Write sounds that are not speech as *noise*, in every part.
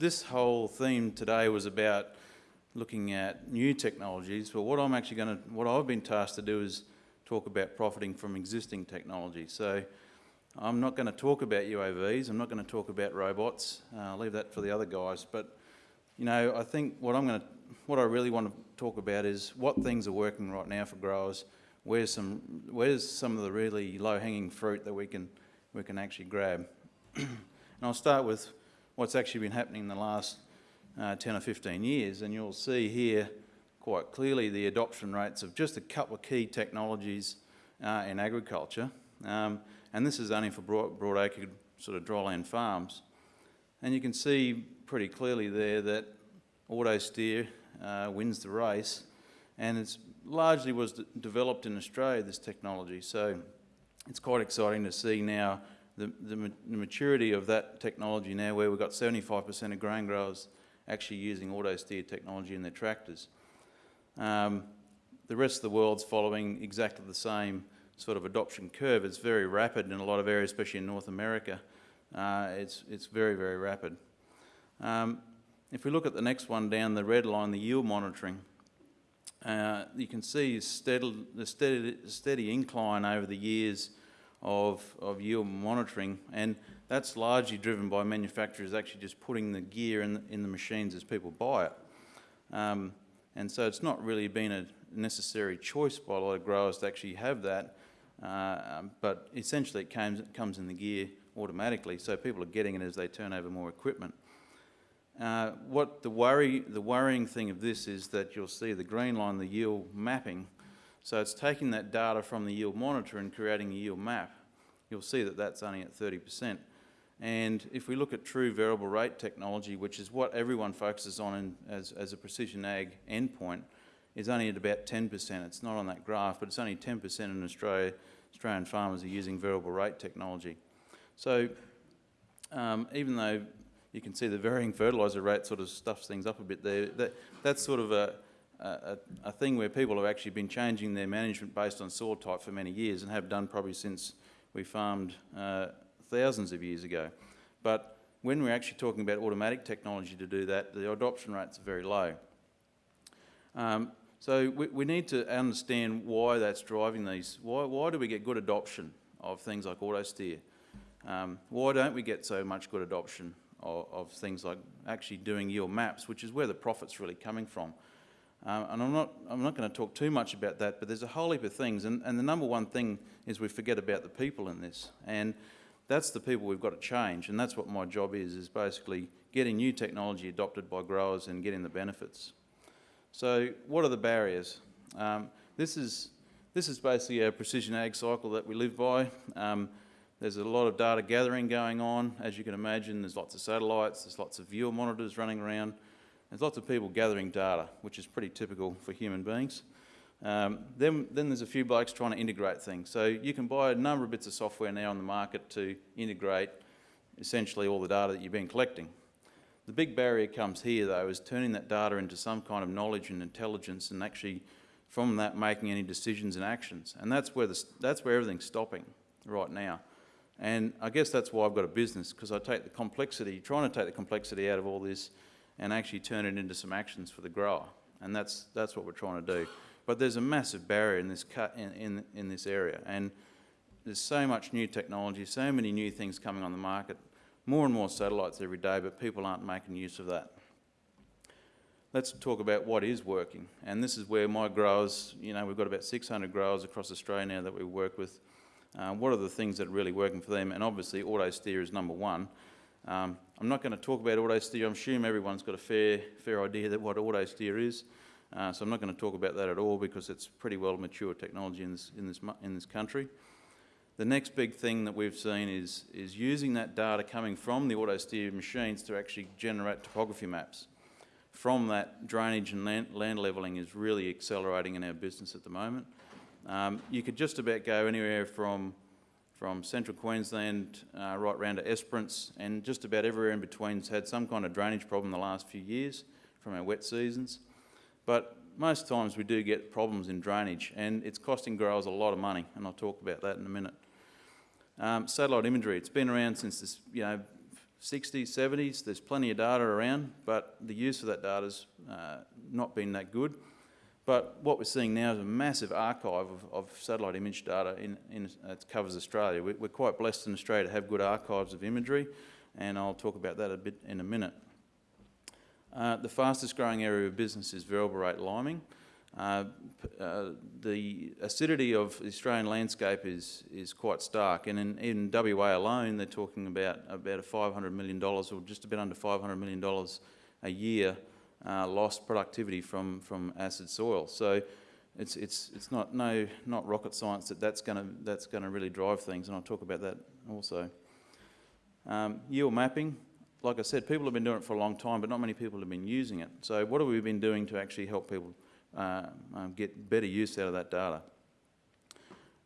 this whole theme today was about looking at new technologies, but what I'm actually going to, what I've been tasked to do is talk about profiting from existing technology. So I'm not going to talk about UAVs, I'm not going to talk about robots, uh, I'll leave that for the other guys, but you know, I think what I'm going to, what I really want to talk about is what things are working right now for growers, where's some, where's some of the really low-hanging fruit that we can, we can actually grab. *clears throat* and I'll start with what's actually been happening in the last uh, 10 or 15 years, and you'll see here quite clearly the adoption rates of just a couple of key technologies uh, in agriculture. Um, and this is only for broad, broadacre sort of dryland farms. And you can see pretty clearly there that auto steer uh, wins the race and it's largely was developed in Australia, this technology. So it's quite exciting to see now the, the, maturity of that technology now where we've got 75% of grain growers actually using auto steer technology in their tractors. Um, the rest of the world's following exactly the same sort of adoption curve. It's very rapid in a lot of areas, especially in North America. Uh, it's, it's very, very rapid. Um, if we look at the next one down, the red line, the yield monitoring, uh, you can see steady, the steady, steady incline over the years of, of yield monitoring, and that's largely driven by manufacturers actually just putting the gear in the, in the machines as people buy it. Um, and so it's not really been a necessary choice by a lot of growers to actually have that, uh, um, but essentially it comes, it comes in the gear automatically, so people are getting it as they turn over more equipment. Uh, what the worry, the worrying thing of this is that you'll see the green line, the yield mapping. So it's taking that data from the yield monitor and creating a yield map. You'll see that that's only at 30%. And if we look at true variable rate technology, which is what everyone focuses on in, as, as a precision ag endpoint, is only at about 10%. It's not on that graph, but it's only 10% in Australia. Australian farmers are using variable rate technology. So um, even though you can see the varying fertiliser rate sort of stuffs things up a bit there, that, that's sort of a, a, a, thing where people have actually been changing their management based on soil type for many years and have done probably since we farmed uh, thousands of years ago. But when we're actually talking about automatic technology to do that, the adoption rates are very low. Um, so we, we, need to understand why that's driving these. Why, why do we get good adoption of things like auto steer? Um, why don't we get so much good adoption of, of, things like actually doing yield maps, which is where the profit's really coming from? Um, and I'm not, I'm not going to talk too much about that, but there's a whole heap of things. And, and the number one thing is we forget about the people in this. And that's the people we've got to change. And that's what my job is, is basically getting new technology adopted by growers and getting the benefits. So what are the barriers? Um, this, is, this is basically a precision ag cycle that we live by. Um, there's a lot of data gathering going on. As you can imagine, there's lots of satellites, there's lots of yield monitors running around. There's lots of people gathering data, which is pretty typical for human beings. Um, then, then there's a few blokes trying to integrate things. So you can buy a number of bits of software now on the market to integrate essentially all the data that you've been collecting. The big barrier comes here though, is turning that data into some kind of knowledge and intelligence and actually from that making any decisions and actions. And that's where, the, that's where everything's stopping right now. And I guess that's why I've got a business, because I take the complexity, trying to take the complexity out of all this and actually turn it into some actions for the grower. And that's, that's what we're trying to do. But there's a massive barrier in this, cut in, in, in this area. And there's so much new technology, so many new things coming on the market more and more satellites every day, but people aren't making use of that. Let's talk about what is working. And this is where my growers, you know, we've got about 600 growers across Australia now that we work with. Uh, what are the things that are really working for them? And obviously auto steer is number one. Um, I'm not going to talk about auto steer. I'm sure everyone's got a fair, fair idea that what auto steer is. Uh, so I'm not going to talk about that at all because it's pretty well mature technology in this, in this, in this country. The next big thing that we've seen is, is using that data coming from the auto steer machines to actually generate topography maps. From that, drainage and land, land levelling is really accelerating in our business at the moment. Um, you could just about go anywhere from, from central Queensland uh, right round to Esperance and just about everywhere in between's had some kind of drainage problem the last few years from our wet seasons. But most times we do get problems in drainage and it's costing growers a lot of money and I'll talk about that in a minute. Um, satellite imagery, it's been around since the you know, 60s, 70s. There's plenty of data around, but the use of that data's uh, not been that good. But what we're seeing now is a massive archive of, of satellite image data in, in, that covers Australia. We, we're quite blessed in Australia to have good archives of imagery, and I'll talk about that a bit in a minute. Uh, the fastest growing area of business is variable rate liming. Uh, uh, the acidity of the Australian landscape is, is quite stark, and in, in WA alone, they're talking about about a $500 million, or just a bit under $500 million a year uh, lost productivity from, from acid soil. So it's, it's, it's not, no, not rocket science that that's going to that's gonna really drive things, and I'll talk about that also. Um, yield mapping, like I said, people have been doing it for a long time, but not many people have been using it. So what have we been doing to actually help people uh, um, get better use out of that data.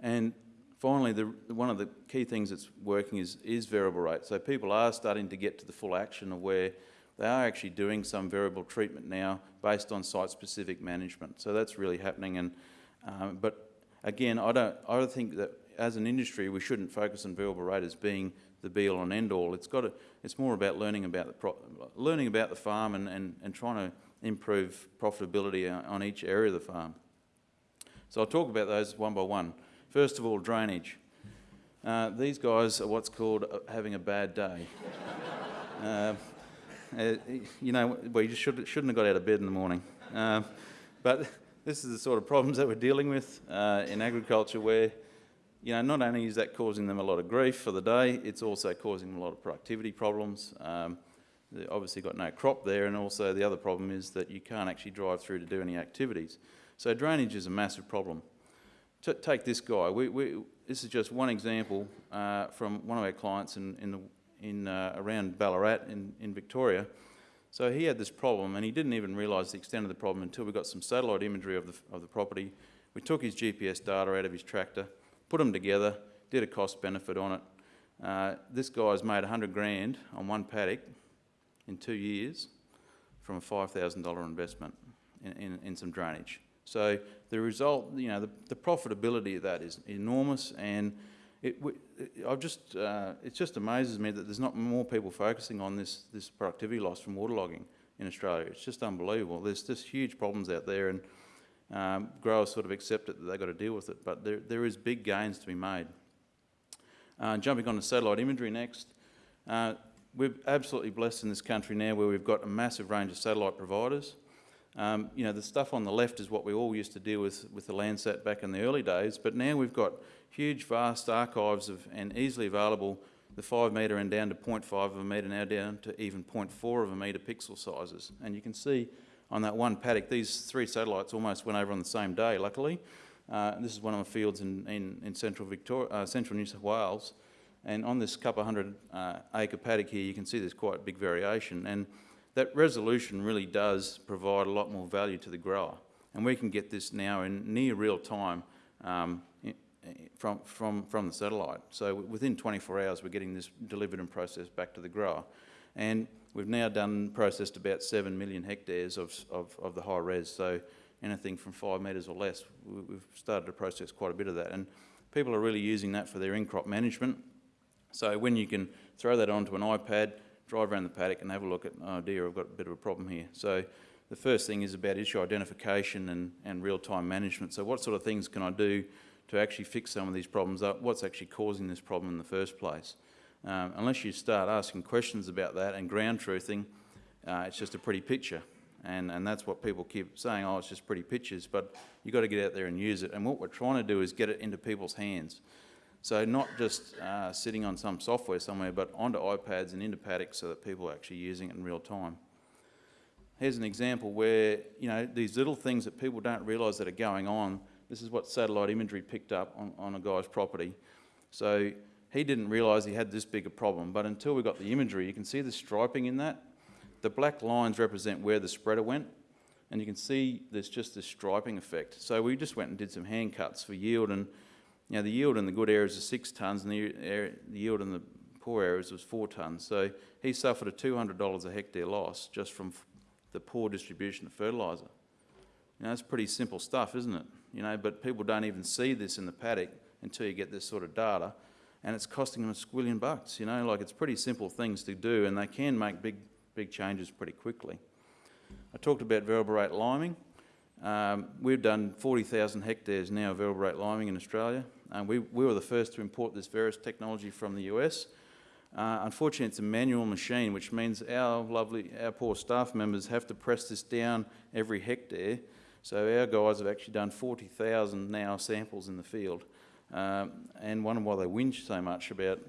And finally, the, one of the key things that's working is, is variable rate. So people are starting to get to the full action of where they are actually doing some variable treatment now based on site-specific management. So that's really happening. And um, but again, I don't. I don't think that as an industry we shouldn't focus on variable rate as being the be-all and end-all. It's got. To, it's more about learning about the pro, learning about the farm and, and, and trying to improve profitability on each area of the farm. So I'll talk about those one by one. First of all, drainage. Uh, these guys are what's called uh, having a bad day. *laughs* uh, uh, you know, well, you should, shouldn't have got out of bed in the morning. Uh, but this is the sort of problems that we're dealing with uh, in agriculture where, you know, not only is that causing them a lot of grief for the day, it's also causing them a lot of productivity problems. Um, They've obviously got no crop there, and also the other problem is that you can't actually drive through to do any activities. So drainage is a massive problem. T take this guy. We, we, this is just one example uh, from one of our clients in, in, the, in uh, around Ballarat in, in Victoria. So he had this problem, and he didn't even realise the extent of the problem until we got some satellite imagery of the, of the property. We took his GPS data out of his tractor, put them together, did a cost benefit on it. Uh, this guy's made 100 grand on one paddock in two years from a $5,000 investment in, in, in, some drainage. So the result, you know, the, the profitability of that is enormous and it, I've just, uh, it just amazes me that there's not more people focusing on this, this productivity loss from waterlogging in Australia. It's just unbelievable. There's just huge problems out there and um, growers sort of accept it that they've got to deal with it, but there, there is big gains to be made. Uh, jumping on to satellite imagery next. Uh, we're absolutely blessed in this country now where we've got a massive range of satellite providers. Um, you know, the stuff on the left is what we all used to deal with with the Landsat back in the early days, but now we've got huge, vast archives of and easily available the 5 metre and down to 0.5 of a metre, now down to even 0.4 of a metre pixel sizes. And you can see on that one paddock, these three satellites almost went over on the same day, luckily. Uh, this is one of the fields in, in, in central, Victoria, uh, central New South Wales. And on this couple hundred uh, acre paddock here, you can see there's quite big variation. And that resolution really does provide a lot more value to the grower. And we can get this now in near real time um, from, from, from the satellite. So within 24 hours, we're getting this delivered and processed back to the grower. And we've now done, processed about 7 million hectares of, of, of the high res. So anything from five metres or less, we've started to process quite a bit of that. And people are really using that for their in-crop management. So when you can throw that onto an iPad, drive around the paddock and have a look at, oh dear, I've got a bit of a problem here. So the first thing is about issue identification and, and real-time management. So what sort of things can I do to actually fix some of these problems up? What's actually causing this problem in the first place? Um, unless you start asking questions about that and ground truthing, uh, it's just a pretty picture. And, and that's what people keep saying, oh, it's just pretty pictures, but you've got to get out there and use it. And what we're trying to do is get it into people's hands. So not just uh, sitting on some software somewhere, but onto iPads and into paddocks so that people are actually using it in real time. Here's an example where, you know, these little things that people don't realise that are going on, this is what satellite imagery picked up on, on a guy's property. So he didn't realise he had this big a problem, but until we got the imagery, you can see the striping in that. The black lines represent where the spreader went, and you can see there's just this striping effect. So we just went and did some hand cuts for yield and now the yield in the good areas is six tonnes and the, the yield in the poor areas was four tonnes. So he suffered a $200 a hectare loss just from the poor distribution of fertiliser. You know, that's pretty simple stuff, isn't it? You know, but people don't even see this in the paddock until you get this sort of data. and it's costing them a squillion bucks, you know, like it's pretty simple things to do and they can make big, big changes pretty quickly. I talked about variable rate liming. Um, we've done 40,000 hectares now of variable rate liming in Australia. We, we were the first to import this Veris technology from the US. Uh, unfortunately, it's a manual machine, which means our lovely, our poor staff members have to press this down every hectare. So our guys have actually done 40,000 now samples in the field. Um, and wonder why they whinge so much about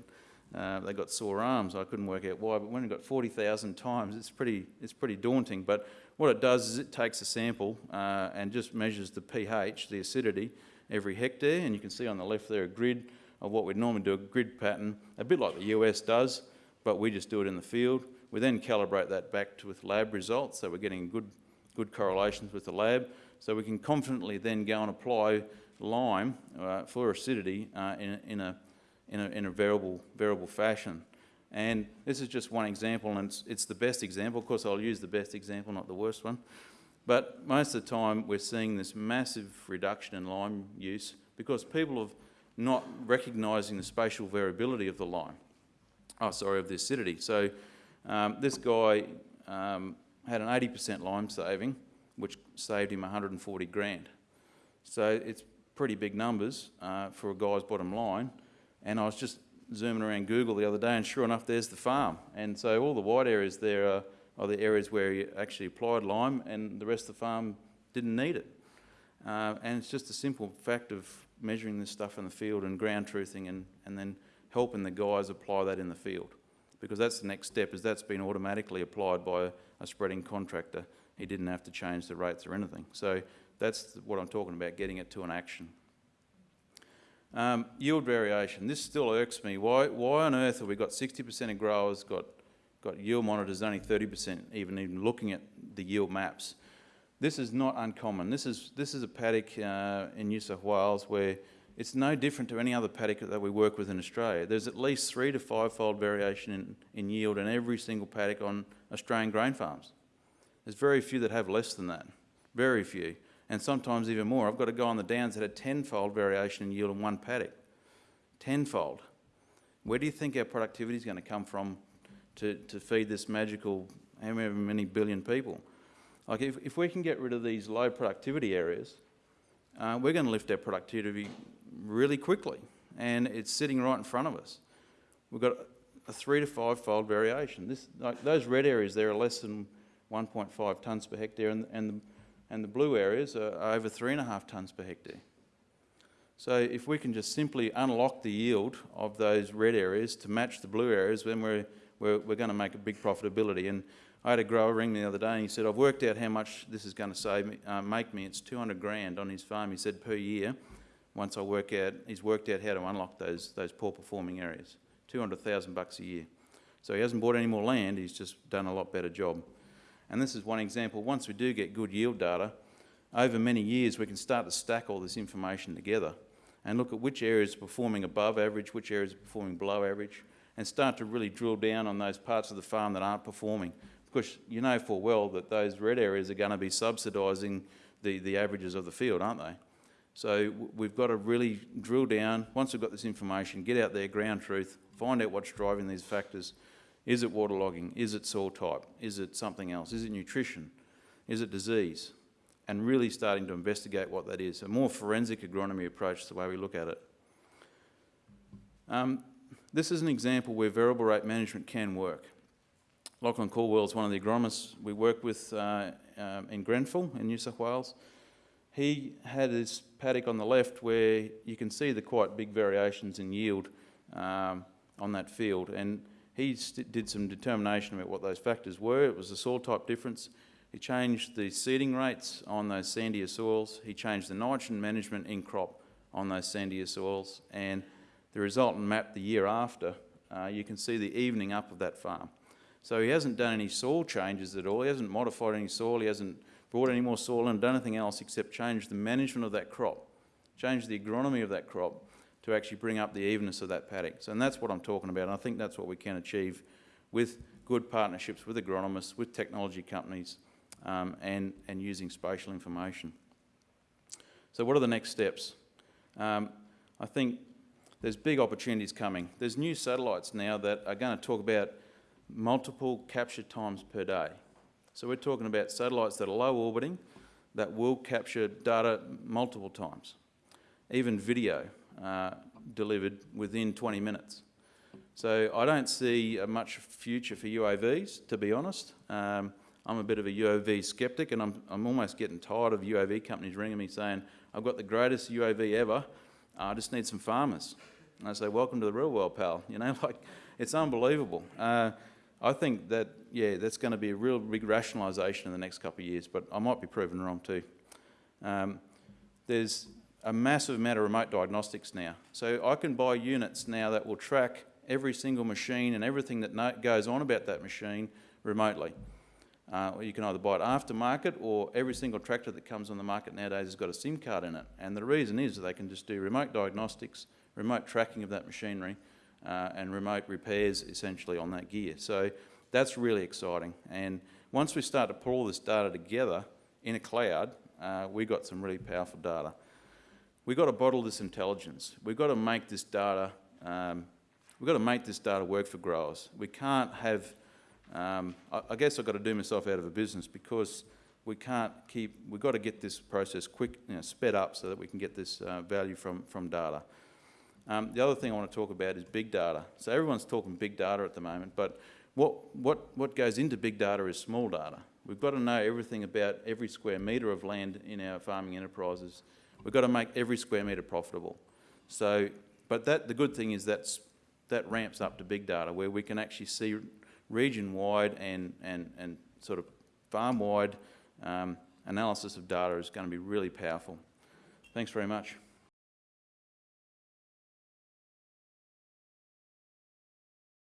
uh, they got sore arms. I couldn't work out why, but when you've got 40,000 times, it's pretty, it's pretty daunting. But what it does is it takes a sample uh, and just measures the pH, the acidity, every hectare. And you can see on the left there a grid of what we'd normally do, a grid pattern, a bit like the US does, but we just do it in the field. We then calibrate that back to with lab results, so we're getting good, good correlations with the lab. So we can confidently then go and apply lime uh, for acidity uh, in, in, a, in, a, in a variable, variable fashion. And this is just one example, and it's, it's the best example. Of course, I'll use the best example, not the worst one. But most of the time, we're seeing this massive reduction in lime use because people have not recognising the spatial variability of the lime. Oh, sorry, of the acidity. So um, this guy um, had an 80% lime saving, which saved him 140 grand. So it's pretty big numbers uh, for a guy's bottom line. And I was just zooming around Google the other day, and sure enough, there's the farm. And so all the white areas there are, are the areas where you actually applied lime, and the rest of the farm didn't need it. Uh, and it's just a simple fact of measuring this stuff in the field and ground truthing and, and then helping the guys apply that in the field. Because that's the next step, is that's been automatically applied by a, spreading contractor. He didn't have to change the rates or anything. So that's what I'm talking about, getting it to an action. Um, yield variation. This still irks me. Why, why on earth have we got 60% of growers got, got yield monitors, only 30% even, even looking at the yield maps? This is not uncommon. This is, this is a paddock uh, in New South Wales where it's no different to any other paddock that we work with in Australia. There's at least three to five-fold variation in, in yield in every single paddock on Australian grain farms. There's very few that have less than that, very few and sometimes even more. I've got a guy on the downs that had tenfold variation in yield in one paddock. Tenfold. Where do you think our productivity is going to come from to, to feed this magical however many billion people? Like if, if we can get rid of these low productivity areas, uh, we're going to lift our productivity really quickly. And it's sitting right in front of us. We've got a three to five fold variation. This, like those red areas there are less than 1.5 tonnes per hectare and, and the and the blue areas are over three and a half tonnes per hectare. So if we can just simply unlock the yield of those red areas to match the blue areas, then we're, we're, we're going to make a big profitability. And I had a grower ring me the other day and he said, I've worked out how much this is going to save me, uh, make me. It's 200 grand on his farm, he said, per year. Once I work out, he's worked out how to unlock those, those poor performing areas. 200,000 bucks a year. So he hasn't bought any more land, he's just done a lot better job. And this is one example. Once we do get good yield data, over many years we can start to stack all this information together and look at which areas are performing above average, which areas are performing below average, and start to really drill down on those parts of the farm that aren't performing. Because you know full well that those red areas are going to be subsidising the, the averages of the field, aren't they? So we've got to really drill down, once we've got this information, get out there, ground truth, find out what's driving these factors, is it waterlogging? Is it soil type? Is it something else? Is it nutrition? Is it disease? And really starting to investigate what that is. A more forensic agronomy approach is the way we look at it. Um, this is an example where variable rate management can work. Lachlan Caldwell is one of the agronomists we work with uh, um, in Grenfell in New South Wales. He had his paddock on the left where you can see the quite big variations in yield um, on that field. And he did some determination about what those factors were. It was the soil type difference. He changed the seeding rates on those sandier soils. He changed the nitrogen management in crop on those sandier soils. And the resultant map the year after, uh, you can see the evening up of that farm. So he hasn't done any soil changes at all. He hasn't modified any soil. He hasn't brought any more soil and done anything else except change the management of that crop, change the agronomy of that crop, to actually bring up the evenness of that paddock. So, and that's what I'm talking about. And I think that's what we can achieve with good partnerships with agronomists, with technology companies, um, and, and using spatial information. So what are the next steps? Um, I think there's big opportunities coming. There's new satellites now that are going to talk about multiple capture times per day. So we're talking about satellites that are low orbiting that will capture data multiple times, even video uh, delivered within 20 minutes. So I don't see much future for UAVs, to be honest. Um, I'm a bit of a UAV skeptic and I'm, I'm almost getting tired of UAV companies ringing me saying, I've got the greatest UAV ever, I just need some farmers. And I say, welcome to the real world, pal. You know, *laughs* like, it's unbelievable. Uh, I think that, yeah, that's going to be a real big rationalisation in the next couple of years, but I might be proven wrong too. Um, there's a massive amount of remote diagnostics now. So I can buy units now that will track every single machine and everything that goes on about that machine remotely. Uh, you can either buy it aftermarket or every single tractor that comes on the market nowadays has got a SIM card in it. And the reason is they can just do remote diagnostics, remote tracking of that machinery uh, and remote repairs essentially on that gear. So that's really exciting. And once we start to pull all this data together in a cloud, uh, we got some really powerful data. We've got to bottle this intelligence. We've got to make this data, um, we've got to make this data work for growers. We can't have, um, I, I, guess I've got to do myself out of a business because we can't keep, we've got to get this process quick, you know, sped up so that we can get this uh, value from, from data. Um, the other thing I want to talk about is big data. So everyone's talking big data at the moment, but what, what, what goes into big data is small data. We've got to know everything about every square metre of land in our farming enterprises We've got to make every square metre profitable. So, but that, the good thing is that's, that ramps up to big data where we can actually see region-wide and, and, and sort of farm-wide um, analysis of data is going to be really powerful. Thanks very much.